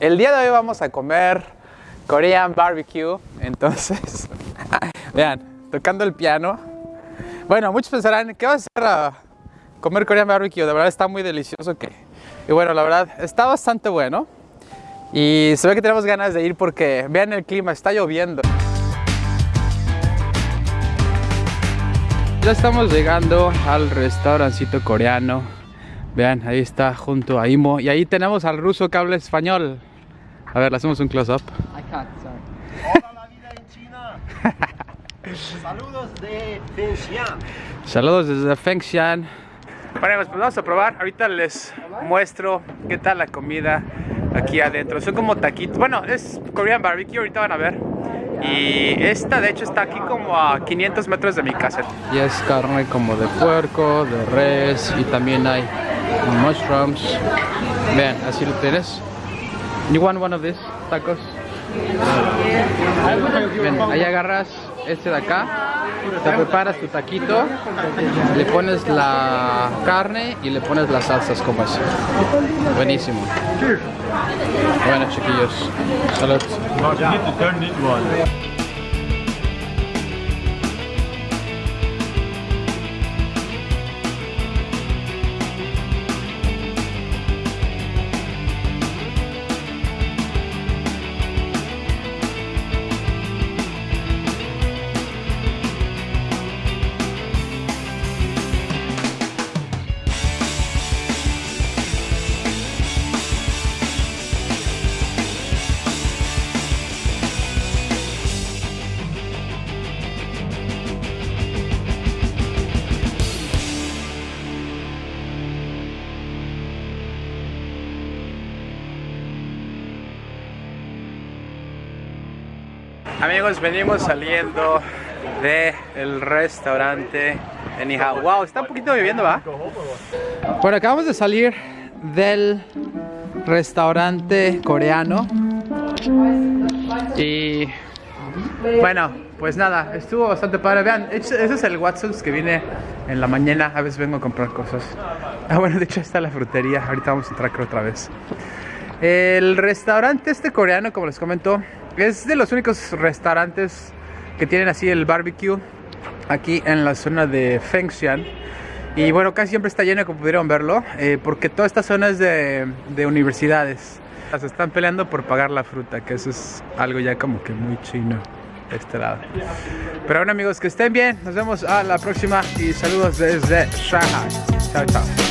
El día de hoy vamos a comer Korean barbecue. Entonces, vean, tocando el piano. Bueno, muchos pensarán, ¿qué va a hacer a comer Korean barbecue? De verdad está muy delicioso. Y bueno, la verdad, está bastante bueno. Y se ve que tenemos ganas de ir porque vean el clima, está lloviendo. Ya estamos llegando al restaurancito coreano. Vean, ahí está junto a Imo. Y ahí tenemos al ruso que habla español. A ver, le hacemos un close-up. I can't, sorry. Hola la vida en China. Saludos de Fengshan. Saludos desde Fengshan. Bueno, pues vamos a probar. Ahorita les muestro qué tal la comida aquí adentro. Son como taquitos. Bueno, es Korean barbecue, ahorita van a ver. Y esta de hecho está aquí como a 500 metros de mi casa. Y es carne como de puerco, de res y también hay mushrooms. Vean, así lo tienes. You want one of these tacos? Ven, ahí agarras este de acá, te preparas tu taquito, le pones la carne y le pones las salsas como así. Buenísimo. Bueno, chiquillos, salud. Amigos, venimos saliendo del restaurante en Ihao. Wow, está un poquito lloviendo, ¿va? Bueno, acabamos de salir del restaurante coreano. Y bueno, pues nada, estuvo bastante padre. Vean, ese es el Watson's que viene en la mañana. A veces vengo a comprar cosas. Ah, bueno, de hecho está la frutería. Ahorita vamos a entrar creo otra vez. El restaurante este coreano, como les comento, es de los únicos restaurantes que tienen así el barbecue aquí en la zona de Fengshan. Y bueno, casi siempre está lleno, como pudieron verlo, eh, porque toda esta zona es de, de universidades. Se están peleando por pagar la fruta, que eso es algo ya como que muy chino de este lado. Pero bueno amigos, que estén bien, nos vemos a la próxima y saludos desde Shanghai. Chao, chao.